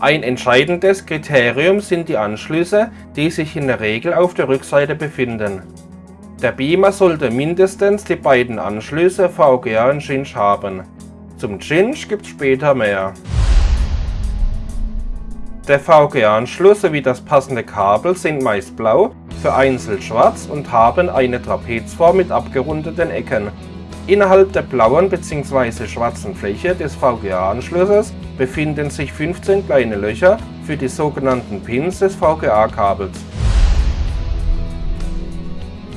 Ein entscheidendes Kriterium sind die Anschlüsse, die sich in der Regel auf der Rückseite befinden. Der Beamer sollte mindestens die beiden Anschlüsse VGA und Cinch haben. Zum Cinch gibt es später mehr. Der VGA-Anschluss sowie das passende Kabel sind meist blau, vereinzelt schwarz und haben eine Trapezform mit abgerundeten Ecken. Innerhalb der blauen bzw. schwarzen Fläche des VGA-Anschlusses befinden sich 15 kleine Löcher für die sogenannten Pins des VGA-Kabels.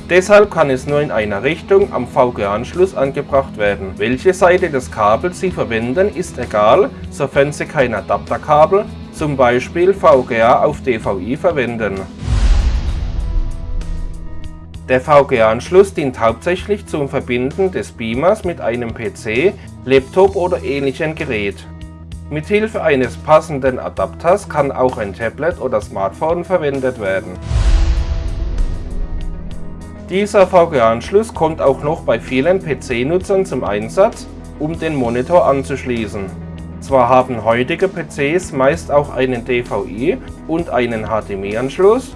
Deshalb kann es nur in einer Richtung am VGA-Anschluss angebracht werden. Welche Seite des Kabels Sie verwenden ist egal, sofern Sie kein Adapterkabel, zum Beispiel VGA auf DVI verwenden. Der VGA-Anschluss dient hauptsächlich zum Verbinden des Beamers mit einem PC, Laptop oder ähnlichem Gerät. Mithilfe eines passenden Adapters kann auch ein Tablet oder Smartphone verwendet werden. Dieser VGA-Anschluss kommt auch noch bei vielen PC-Nutzern zum Einsatz, um den Monitor anzuschließen. Zwar haben heutige PCs meist auch einen DVI und einen HDMI-Anschluss,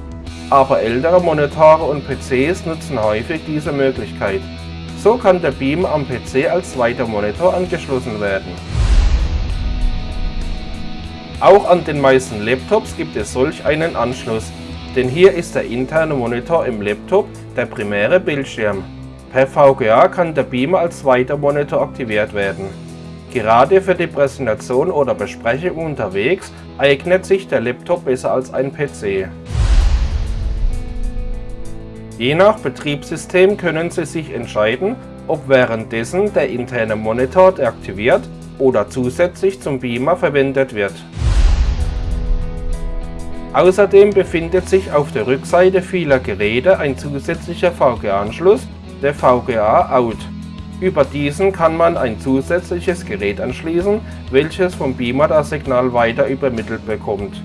aber ältere Monitore und PCs nutzen häufig diese Möglichkeit. So kann der Beam am PC als zweiter Monitor angeschlossen werden. Auch an den meisten Laptops gibt es solch einen Anschluss, denn hier ist der interne Monitor im Laptop der primäre Bildschirm. Per VGA kann der Beamer als zweiter Monitor aktiviert werden. Gerade für die Präsentation oder Besprechung unterwegs eignet sich der Laptop besser als ein PC. Je nach Betriebssystem können Sie sich entscheiden, ob währenddessen der interne Monitor deaktiviert oder zusätzlich zum Beamer verwendet wird. Außerdem befindet sich auf der Rückseite vieler Geräte ein zusätzlicher VGA-Anschluss, der VGA Out. Über diesen kann man ein zusätzliches Gerät anschließen, welches vom Beamer das Signal weiter übermittelt bekommt.